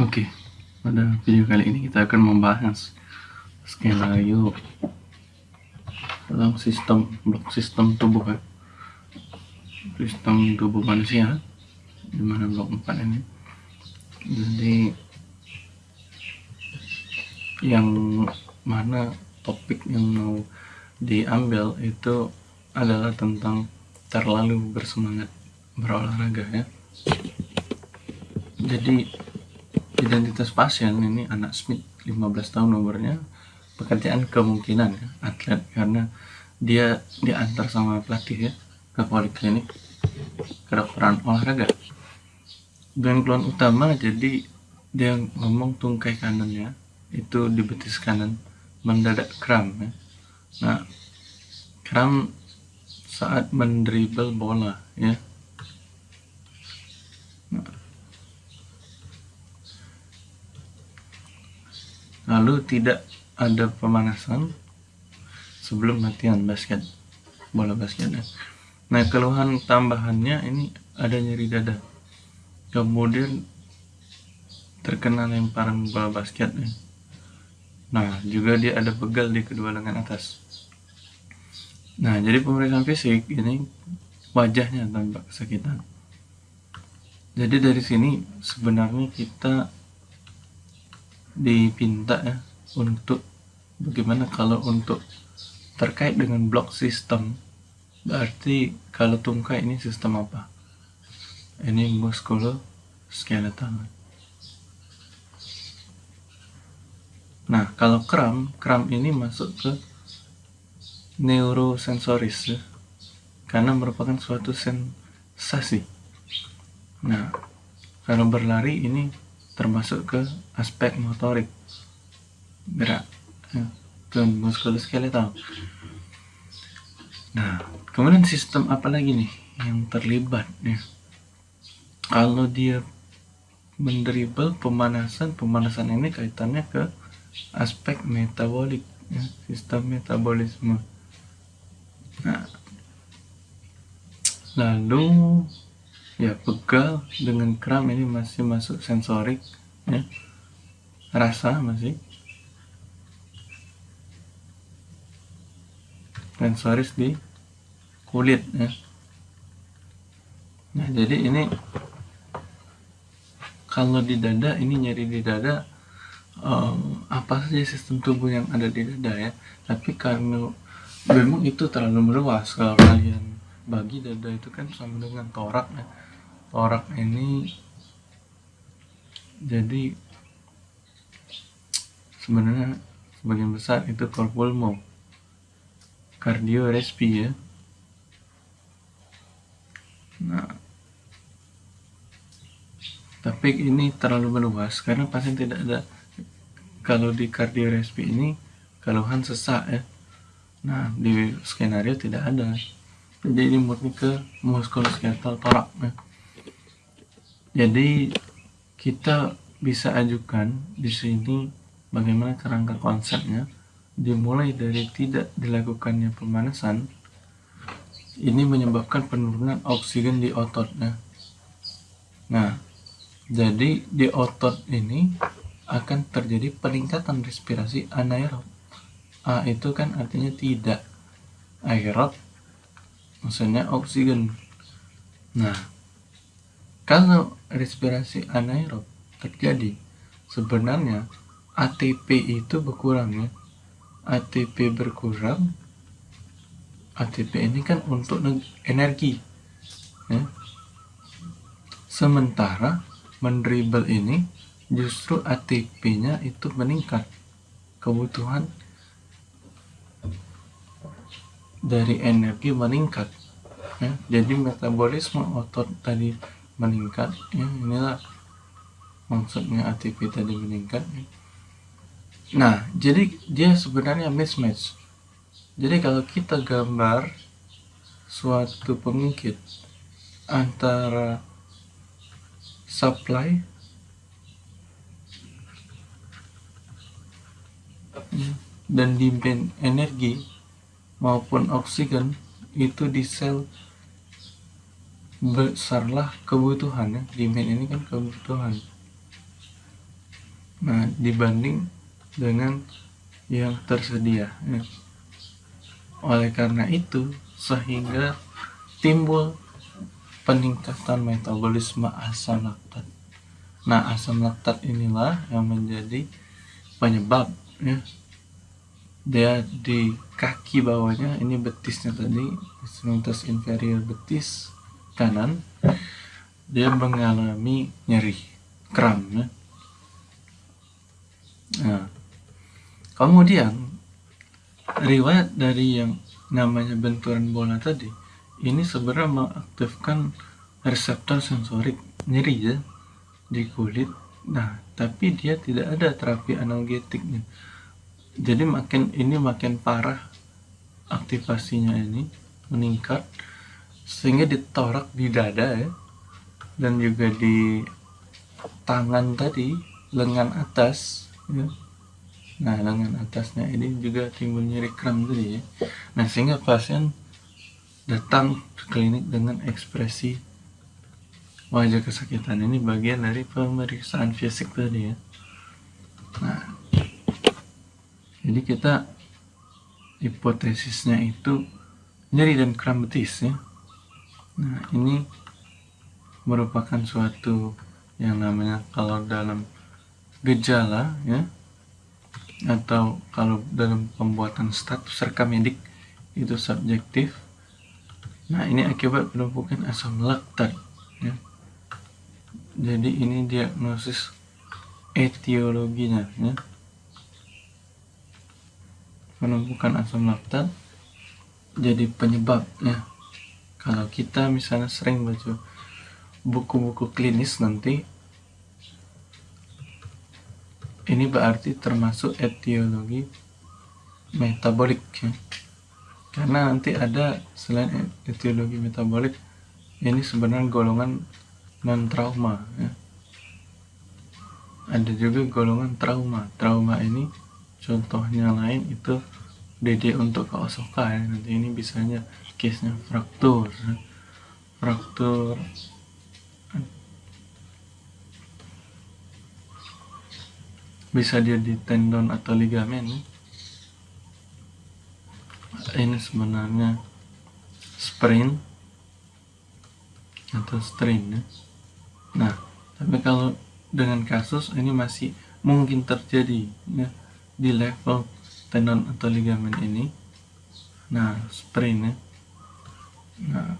Oke, pada video kali ini kita akan membahas skenario dalam sistem blok sistem tubuh ya. sistem tubuh manusia di mana blok 4 ini. Jadi yang mana topik yang mau diambil itu adalah tentang terlalu bersemangat berolahraga ya. Jadi identitas pasien ini anak Smith 15 tahun nomornya pekerjaan kemungkinan ya, atlet karena dia diantar sama pelatih ya ke poliklinik kedokteran olahraga dan keluhan utama jadi dia ngomong tungkai kanannya itu di betis kanan mendadak kram ya. nah kram saat mendribble bola ya lalu tidak ada pemanasan sebelum latihan basket bola basket nah keluhan tambahannya ini ada nyeri dada. Kemudian terkena lemparan bola basket nah juga dia ada begal di kedua lengan atas. Nah jadi pemeriksaan fisik ini wajahnya tampak kesakitan. Jadi dari sini sebenarnya kita dipinta ya untuk bagaimana kalau untuk terkait dengan blok sistem berarti kalau tungkai ini sistem apa? Ini muskuloskeletal nah kalau kram kram ini masuk ke neurosensoris ya. Karena merupakan suatu sensasi. Nah kalau berlari ini termasuk ke aspek motorik. Gerak ya, dan muskuloskeletal nah kemudian sistem apa lagi nih yang terlibat ya? Kalau dia mendribble pemanasan pemanasan ini kaitannya ke aspek metabolik ya, sistem metabolisme. Nah lalu ya pegal dengan kram ini masih masuk sensorik ya. Rasa masih. Sensoris di kulit ya. Nah jadi ini kalau di dada ini nyeri di dada um, apa saja sistem tubuh yang ada di dada ya? Tapi karena memang itu terlalu meluas kalau kalian bagi dada itu kan sama dengan torak ya torak ini jadi sebenarnya sebagian besar itu korpulmo kardio respi ya. Nah tapi ini terlalu meluas karena pasien tidak ada kalau di kardio respi ini keluhan sesak ya. Nah di skenario tidak ada. Jadi ini murni ke muskuloskeletal torak ya jadi kita bisa ajukan di sini bagaimana kerangka konsepnya. Dimulai dari tidak dilakukannya pemanasan ini menyebabkan penurunan oksigen di ototnya. Nah jadi di otot ini akan terjadi peningkatan respirasi anaerob. A itu kan artinya tidak aerob maksudnya oksigen. Nah kalau respirasi anaerob terjadi, sebenarnya ATP itu berkurang ya. ATP berkurang, ATP ini kan untuk energi. Ya. Sementara mendribble ini justru ATP-nya itu meningkat. Kebutuhan dari energi meningkat. Ya. Jadi metabolisme otot tadi meningkat ya inilah maksudnya ATP tadi meningkat nah jadi dia sebenarnya mismatch. Jadi kalau kita gambar suatu pengikut antara supply dan demand energi maupun oksigen itu di sel besarlah kebutuhan ya. Demand ini kan kebutuhan. Nah dibanding dengan yang tersedia ya. oleh karena itu sehingga timbul peningkatan metabolisme asam laktat. Nah asam laktat inilah yang menjadi penyebab ya. Dia di kaki bawahnya ini betisnya tadi extremitas inferior betis kanan dia mengalami nyeri kram ya. Nah, kemudian riwayat dari yang namanya benturan bola tadi ini sebenarnya mengaktifkan reseptor sensorik nyeri ya di kulit. Nah, tapi dia tidak ada terapi analgetiknya jadi makin ini makin parah aktivasinya ini meningkat sehingga ditorak di dada ya. Dan juga di tangan tadi lengan atas ya. nah lengan atasnya ini juga timbul nyeri kram tadi ya. Nah sehingga pasien datang ke klinik dengan ekspresi wajah kesakitan. Ini bagian dari pemeriksaan fisik tadi ya. Nah jadi kita hipotesisnya itu nyeri dan kram betis ya nah ini merupakan suatu yang namanya kalau dalam gejala ya atau kalau dalam pembuatan status rekam medik itu subjektif. Nah ini akibat penumpukan asam laktat ya. Jadi ini diagnosis etiologinya ya. Menumbuhkan asam laktat jadi penyebab ya kalau kita misalnya sering baca buku-buku klinis nanti ini berarti termasuk etiologi metabolik ya. karena nanti ada selain etiologi metabolik ini sebenarnya golongan non trauma ya. ada juga golongan trauma trauma ini contohnya lain itu DD untuk Kaosoka ya nanti ini bisanya case nya fraktur. Fraktur. Bisa dia di tendon atau ligamen? Ini sebenarnya sprain atau strain ya. nah tapi kalau dengan kasus ini masih mungkin terjadi ya di level tendon atau ligamen ini. Nah sprain ya nah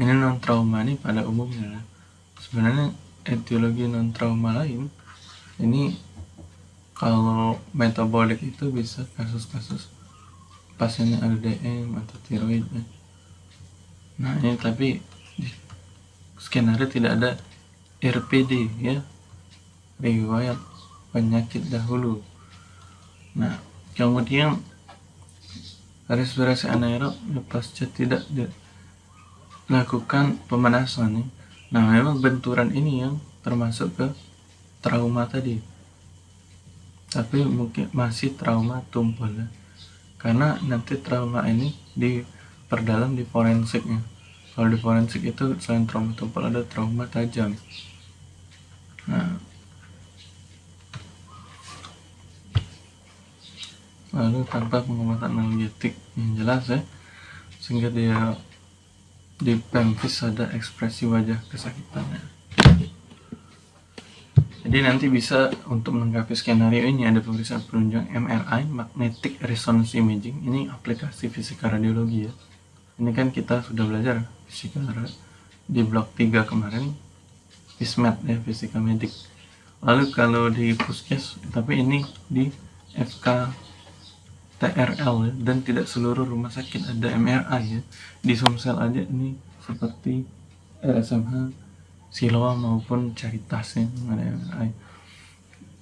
ini non trauma ini pada umumnya sebenarnya etiologi non trauma lain ini kalau metabolik itu bisa kasus-kasus pasiennya LDM atau tiroid ya. nah ini tapi di skenario tidak ada RPD ya riwayat penyakit dahulu. Nah, kemudian respirasi anaerob pasca tidak dilakukan pemanasan. Nah, memang benturan ini yang termasuk ke trauma tadi. Tapi mungkin masih trauma tumpul ya. Karena nanti trauma ini diperdalam di forensiknya. Kalau di forensik itu selain trauma tumpul ada trauma tajam. Nah, lalu tanpa pengobatan analgetik yang jelas ya sehingga dia di pelvis ada ekspresi wajah kesakitannya. Jadi nanti bisa untuk melengkapi skenario ini ada pemeriksaan penunjang MRI Magnetic Resonance Imaging. Ini aplikasi fisika radiologi ya. Ini kan kita sudah belajar fisika di blok 3 kemarin FISMED ya fisika medik. Lalu kalau di puskes tapi ini di FK TRL ya, dan tidak seluruh rumah sakit ada MRI ya. Di Sumsel aja ini seperti RSMH Siloam maupun Caritas ya ada MRI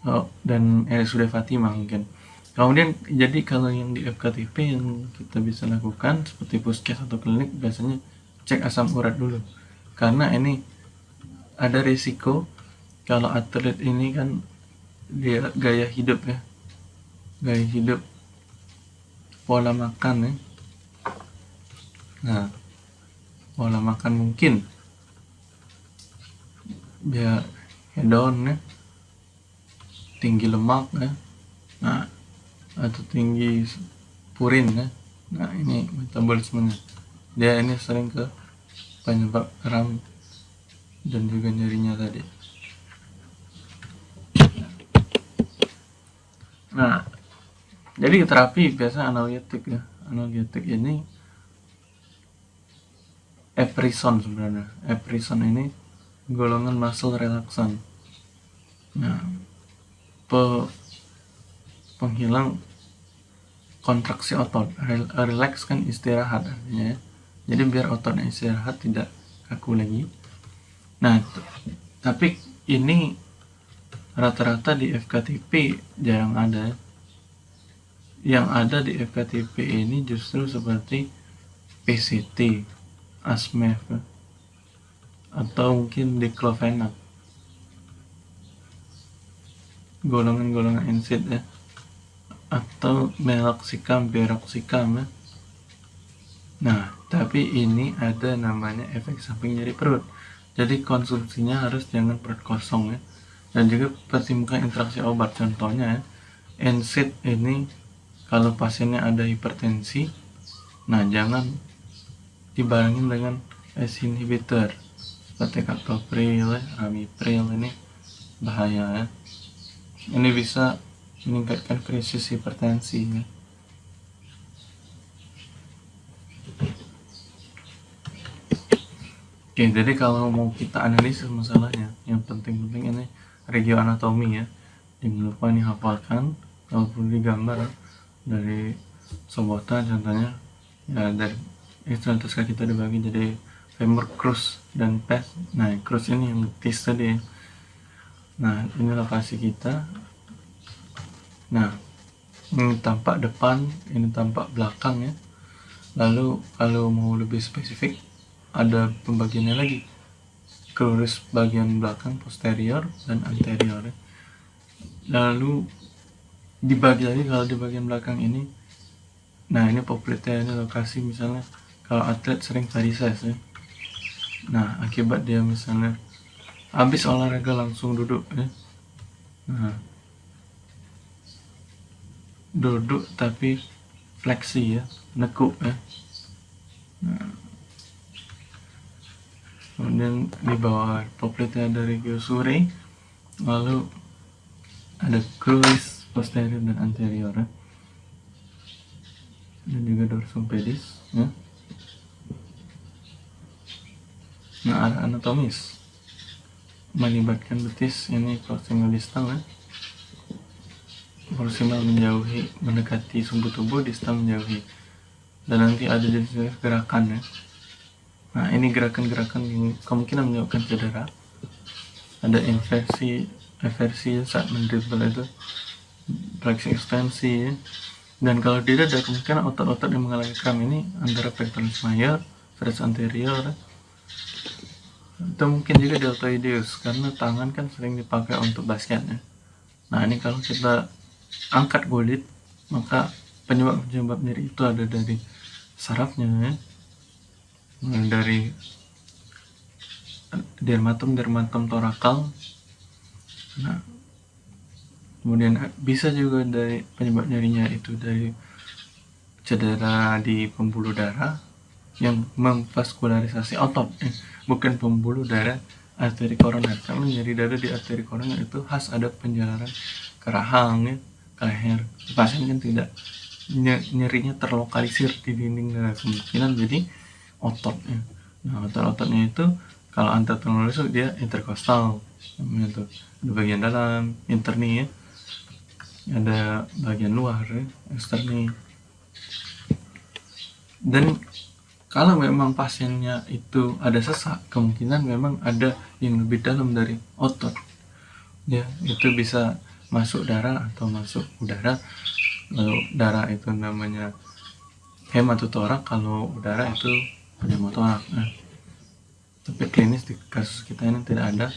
oh, dan RSUD Fatimah mungkin. Kemudian jadi kalau yang di FKTP yang kita bisa lakukan seperti puskes atau klinik biasanya cek asam urat dulu. Karena ini ada risiko kalau atlet ini kan dia gaya hidup ya. Gaya hidup pola makan ya. Nah pola makan mungkin. Ya hedon ya. Tinggi lemak ya. Nah atau tinggi purin ya. Nah ini metabolismenya. Dia ini sering ke penyebab kram dan juga nyerinya tadi nah jadi terapi biasa analgetik ya. Analgetik ini eprison sebenarnya. Eprison ini golongan muscle relaksan nah pe, penghilang kontraksi otot. Relax kan istirahat artinya ya. jadi biar ototnya istirahat tidak kaku lagi. Nah tapi ini rata-rata di FKTP jarang ada yang ada di FKTP ini justru seperti PCT ASMEF atau mungkin diclofenac golongan-golongan NSAID ya atau meloxicam, peroxicam ya. Nah, tapi ini ada namanya efek samping nyeri perut. Jadi konsumsinya harus jangan perut kosong ya. Dan juga pertimbangkan interaksi obat. Contohnya ya, NSAID ini kalau pasiennya ada hipertensi, nah jangan dibarengin dengan ACE inhibitor seperti captopril, ramipril ini bahaya ya. Ini bisa meningkatkan krisis hipertensi ya. Oke, jadi kalau mau kita analisis masalahnya, yang penting-penting ini regio anatomi ya. Jangan lupa nih hafalkan, kalau perlu digambar dari sobota contohnya ya dari kaki kita dibagi jadi femur crus dan pes. Nah, crus ini yang tis tadi. Nah, ini lokasi kita Nah, ini tampak depan, ini tampak belakang ya. Lalu kalau mau lebih spesifik, ada pembagiannya lagi. Krus bagian belakang posterior dan anterior. Ya. Lalu dibagi lagi kalau di bagian belakang ini. Nah, ini poplitnya ini lokasi misalnya kalau atlet sering varises ya. Nah, akibat dia misalnya habis olahraga langsung duduk ya. Nah, duduk tapi fleksi ya nekuk ya nah. kemudian di bawah poplitnya ada regiosure lalu ada cruis posterior dan anterior ya. dan juga dorsum pedis ya. nah arah anatomis. Melibatkan betis ini proximal distal ya. Proximal menjauhi mendekati sumbu tubuh distal menjauhi. Dan nanti ada jenis gerakan ya. Nah ini gerakan-gerakan yang kemungkinan menyebabkan cedera. Ada inversi eversi saat mendribble itu fleksi ekstensi ya. dan kalau tidak ada kemungkinan otot-otot yang mengalami kram ini antara pectoralis major, teres anterior atau mungkin juga deltoideus karena tangan kan sering dipakai untuk basket ya. Nah ini kalau kita angkat kulit maka penyebab-penyebab nyeri itu ada dari sarafnya ya. dari dermatom dermatom torakal nah kemudian bisa juga dari penyebab nyerinya itu dari cedera di pembuluh darah yang memvaskularisasi otot eh, bukan pembuluh darah arteri koroner. Karena nyeri darah di arteri koroner itu khas ada penjarahan ke rahang ya ke leher. Pasien kan tidak nyerinya terlokalisir di dinding darah kemungkinan jadi ototnya nah otot-ototnya itu kalau antatronolis dia interkostal namanya tuh ada bagian dalam interni ya ada bagian luar ya, eksterni dan kalau memang pasiennya itu ada sesak kemungkinan memang ada yang lebih dalam dari otot. Ya itu bisa masuk darah atau masuk udara. Lalu darah itu namanya hematotorak kalau udara itu pneumotorak nah, tapi klinis di kasus kita ini tidak ada.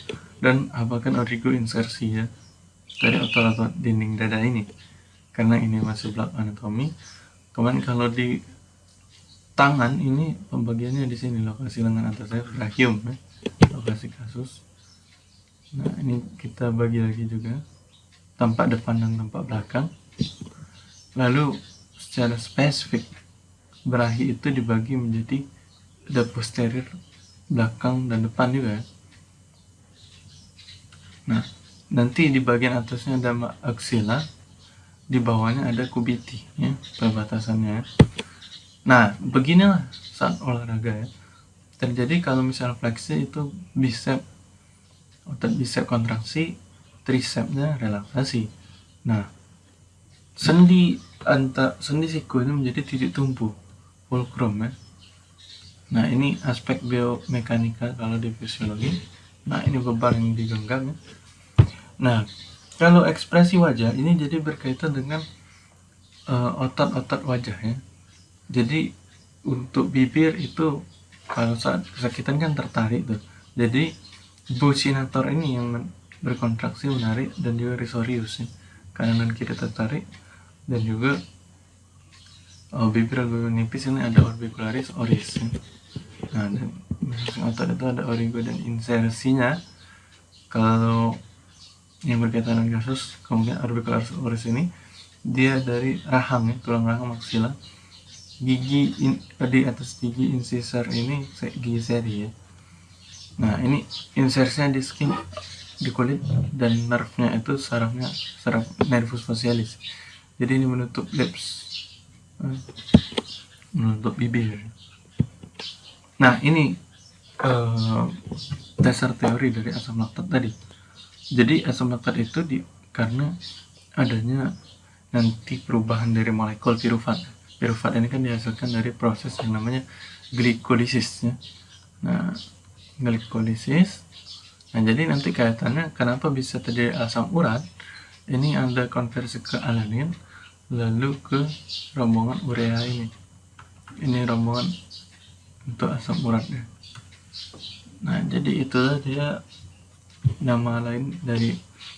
Dan apakah origo insersi ya dari otot-otot dinding dada ini. Karena ini masih block anatomi kemudian kalau di tangan ini pembagiannya di sini lokasi lengan atas saya brachium ya. Lokasi kasus. Nah ini kita bagi lagi juga. Tampak depan dan tampak belakang. Lalu secara spesifik berahi itu dibagi menjadi ada posterior belakang dan depan juga nah nanti di bagian atasnya ada aksila di bawahnya ada kubiti ya perbatasannya. Nah beginilah saat olahraga ya. Terjadi kalau misalnya fleksi itu bicep otot bicep kontraksi tricepsnya relaksasi. Nah sendi antar sendi siku ini menjadi titik tumpu fulcrum ya. Nah ini aspek biomekanika kalau di fisiologi. Nah ini beban yang digenggam ya nah kalau ekspresi wajah ini jadi berkaitan dengan eh, otot-otot uh, wajah ya. Jadi untuk bibir itu kalau saat kesakitan kan tertarik tuh. Jadi bucinator ini yang berkontraksi menarik dan juga risorius ya. kanan dan kiri tertarik dan juga oh, bibir agak nipis ini ada orbicularis oris nah dan otot itu ada origo dan insersinya. Kalau yang berkaitan dengan kasus kemudian orbicularis oris ini dia dari rahang ya tulang rahang maksila. Gigi in, di atas gigi incisor ini gigi seri ya. Nah ini insersinya di skin di kulit dan nerfnya itu sarafnya saraf nervus facialis jadi ini menutup lips eh, menutup bibir. Nah ini uh, dasar teori dari asam laktat tadi jadi asam laktat itu di karena adanya nanti perubahan dari molekul pirufat. Pirufat ini kan dihasilkan dari proses yang namanya glikolisis ya. nah glikolisis. Nah jadi nanti kaitannya kenapa bisa terjadi asam urat? Ini ada konversi ke alanin lalu ke rombongan urea ini. Ini rombongan untuk asam uratnya. Nah jadi itulah dia nama lain dari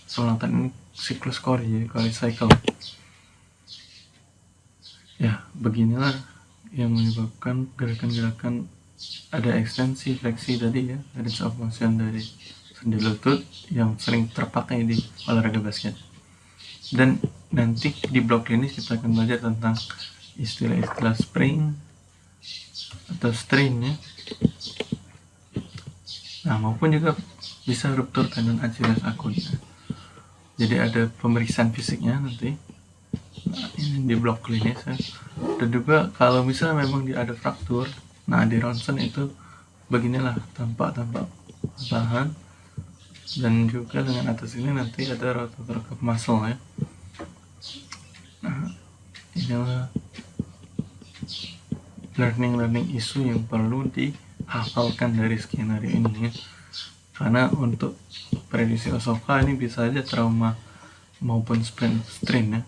selatan ini siklus Cori jadi Cori cycle. Ya beginilah yang menyebabkan gerakan-gerakan ada ekstensi fleksi tadi ya dari of motion dari sendi lutut yang sering terpakai di olahraga basket. Dan nanti di blog ini kita akan belajar tentang istilah-istilah spring atau strain ya. Nah maupun juga bisa ruptur tendon Achilles akut jadi ada pemeriksaan fisiknya nanti. Nah, ini di blok klinis ya. dan juga kalau misalnya memang dia ada fraktur nah di ronsen itu beginilah tampak-tampak tahan dan juga dengan atas ini nanti ada rotator cuff muscle ya. Nah inilah learning learning isu yang perlu dihafalkan dari skenario ini ya karena untuk prediksi Osoka ini bisa aja trauma maupun sprint strain ya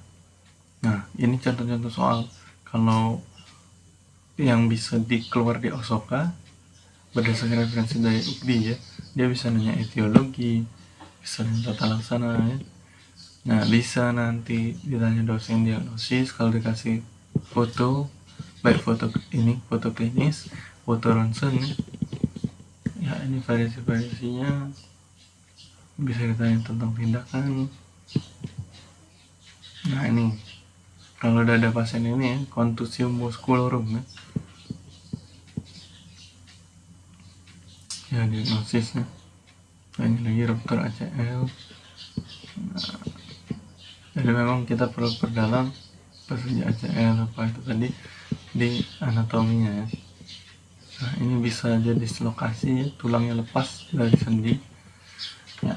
nah ini contoh-contoh soal kalau yang bisa dikeluar di Osoka berdasarkan referensi dari UKBI ya dia bisa nanya etiologi bisa nanya tata laksana ya Nah, bisa nanti ditanya dosen diagnosis kalau dikasih foto, baik foto ini, foto klinis, foto ronsen. Ya, ini variasi-variasinya bisa ditanya tentang tindakan. Nah, ini kalau udah ada pasien ini ya, kontusium musculorum ya. Ya, diagnosisnya. Nah, ini lagi ruptur ACL. Nah, jadi memang kita perlu perdalam persegi ACL apa itu tadi di anatominya ya nah ini bisa jadi lokasi tulangnya lepas dari sendi ya.